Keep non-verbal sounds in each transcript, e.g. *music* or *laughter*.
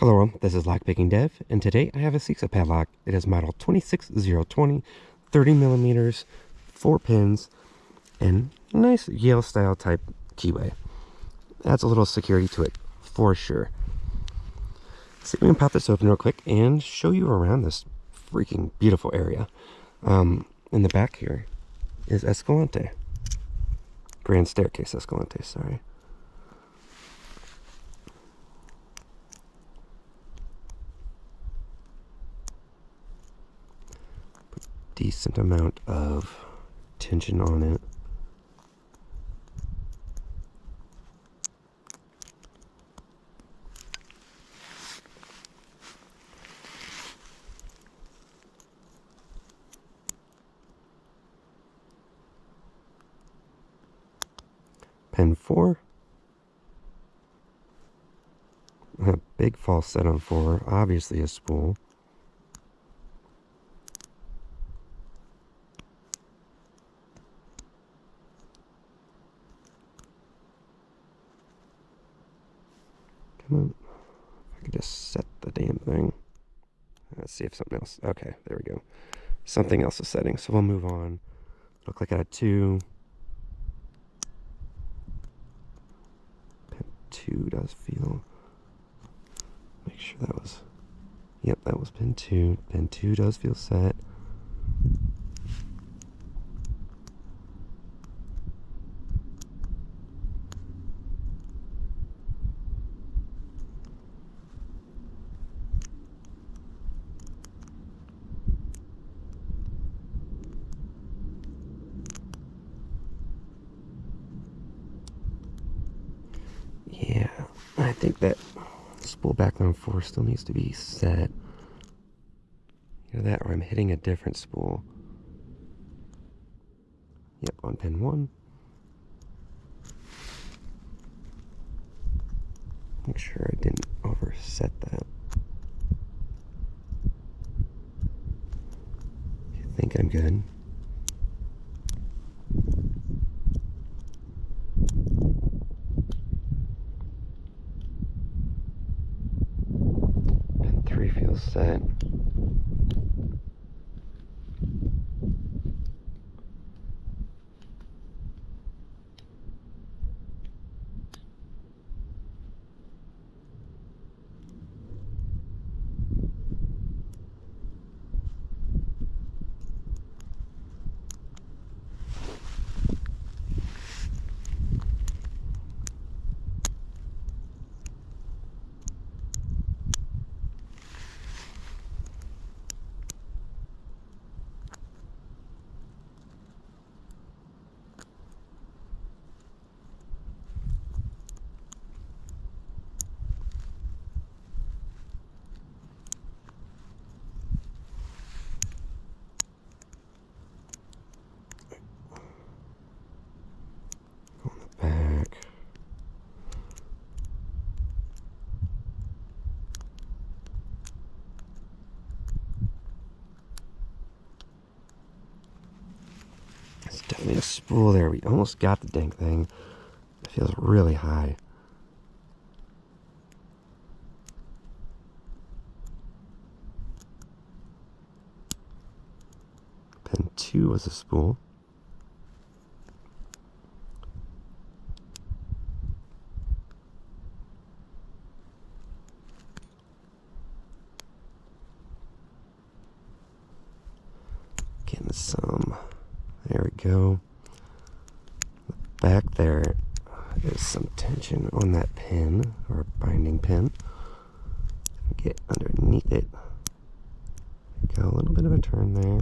Hello, this is Lockpicking Dev, and today I have a CISA padlock. It is model 26020, 30 millimeters, 4 pins, and nice Yale style type keyway. Adds a little security to it, for sure. See if we can pop this open real quick and show you around this freaking beautiful area. Um, in the back here is Escalante. Grand Staircase Escalante, sorry. Decent amount of tension on it. Pin 4. A big false set on 4, obviously a spool. Could just set the damn thing. Let's see if something else. Okay, there we go. Something else is setting. So we'll move on. Look like I had two. Pin two does feel. Make sure that was. Yep, that was pin two. Pin two does feel set. Yeah, I think that spool back on four still needs to be set. Either that or I'm hitting a different spool. Yep, on pin one. Make sure I didn't overset that. I think I'm good. set. Definitely a spool there. We almost got the dang thing. It feels really high. Pin 2 was a spool. Some go. Back there is some tension on that pin, or binding pin. Get underneath it. Got a little bit of a turn there.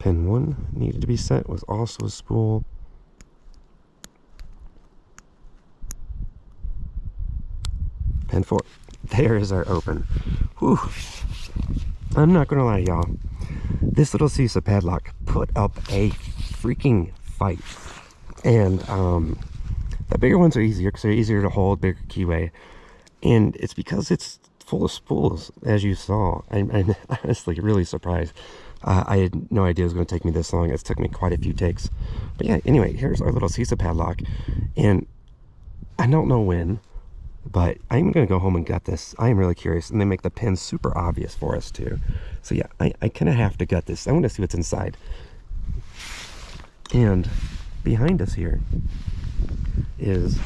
Pin 1 needed to be set was also a spool. Pin 4. There is our open. Whew. I'm not going to lie, y'all. This little CISA padlock put up a freaking fight. And um, the bigger ones are easier because they're easier to hold, bigger keyway. And it's because it's full of spools, as you saw. I'm, I'm *laughs* honestly really surprised. Uh, I had no idea it was going to take me this long. It's took me quite a few takes. But yeah, anyway, here's our little CISA padlock. And I don't know when, but I'm going to go home and gut this. I am really curious. And they make the pins super obvious for us too. So yeah, I, I kind of have to gut this. I want to see what's inside. And behind us here is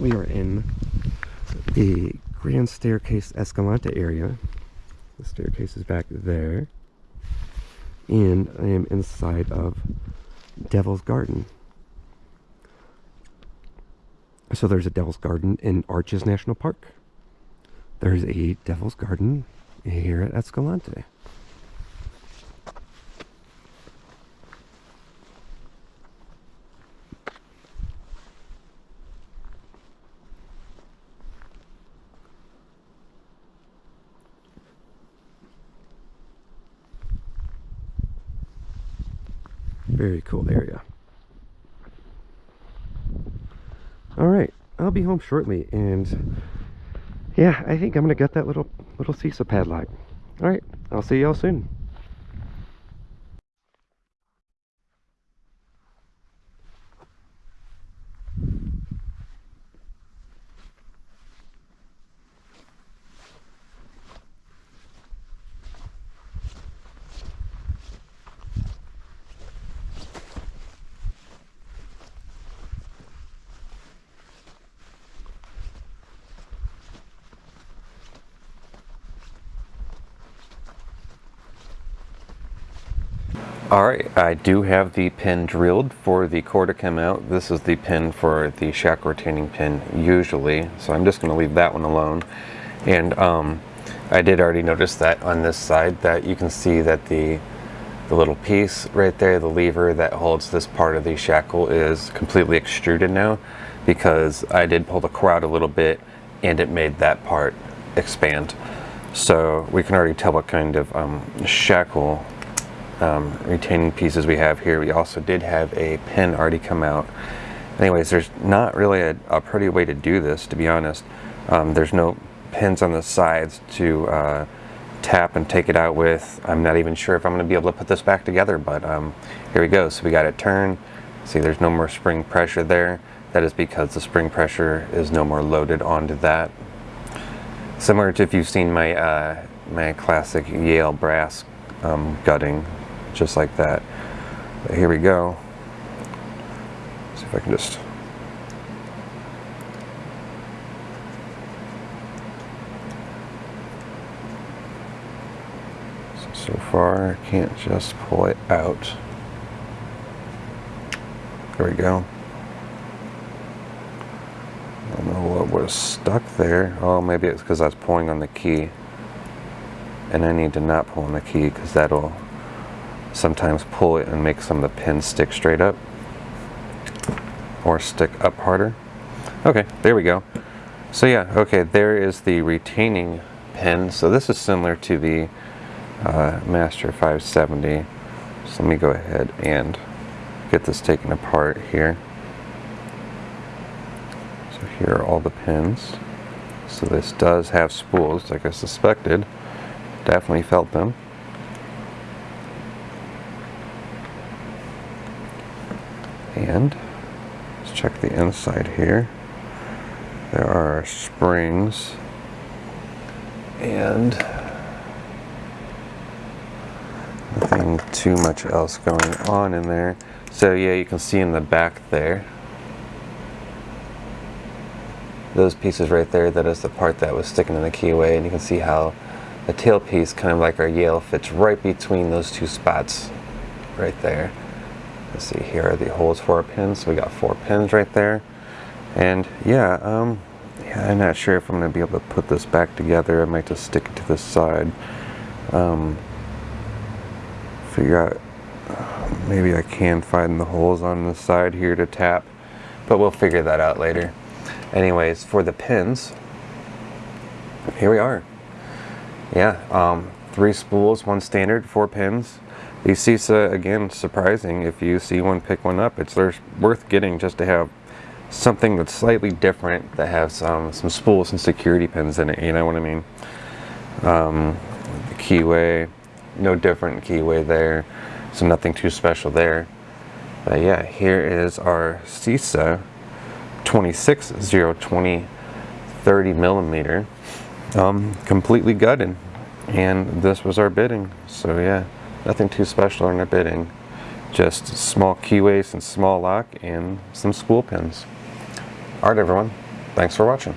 we are in the Grand Staircase Escalante area. The staircase is back there. And I am inside of Devil's Garden. So there's a Devil's Garden in Arches National Park. There's a Devil's Garden here at Escalante. Very cool area. All right, I'll be home shortly, and yeah, I think I'm gonna get that little little CISA padlock. All right, I'll see y'all soon. Alright, I do have the pin drilled for the core to come out. This is the pin for the shackle retaining pin usually, so I'm just going to leave that one alone. And um, I did already notice that on this side that you can see that the the little piece right there, the lever that holds this part of the shackle is completely extruded now because I did pull the core out a little bit and it made that part expand. So we can already tell what kind of um, shackle um, retaining pieces we have here. We also did have a pin already come out. Anyways, there's not really a, a pretty way to do this, to be honest. Um, there's no pins on the sides to uh, tap and take it out with. I'm not even sure if I'm going to be able to put this back together, but um, here we go. So we got it turned. See, there's no more spring pressure there. That is because the spring pressure is no more loaded onto that. Similar to if you've seen my, uh, my classic Yale brass um, gutting just like that. But here we go. see if I can just so, far I can't just pull it out. There we go. I don't know what was stuck there. Oh, maybe it's because I was pulling on the key. And I need to not pull on the key because that'll sometimes pull it and make some of the pins stick straight up or stick up harder. Okay, there we go. So yeah, okay, there is the retaining pin. So this is similar to the uh, Master 570. So let me go ahead and get this taken apart here. So here are all the pins. So this does have spools, like I suspected. Definitely felt them. And let's check the inside here. There are springs and nothing too much else going on in there. So yeah, you can see in the back there, those pieces right there, that is the part that was sticking in the keyway, and you can see how the tail piece, kind of like our Yale, fits right between those two spots right there. Let's see, here are the holes for our pins. So we got four pins right there. And yeah, um, yeah, I'm not sure if I'm going to be able to put this back together. I might just stick it to this side. Um, figure out, maybe I can find the holes on the side here to tap. But we'll figure that out later. Anyways, for the pins, here we are. Yeah, um, three spools, one standard, four pins. CISA, again, surprising. If you see one, pick one up. It's worth getting just to have something that's slightly different that has um, some spools and security pins in it, you know what I mean? Um, keyway, no different keyway there, so nothing too special there. But yeah, here is our CISA 26020 30 millimeter, um, completely gutted. And this was our bitting. So yeah, nothing too special in our bitting. Just small keyways and small lock and some spool pins. Alright everyone, thanks for watching.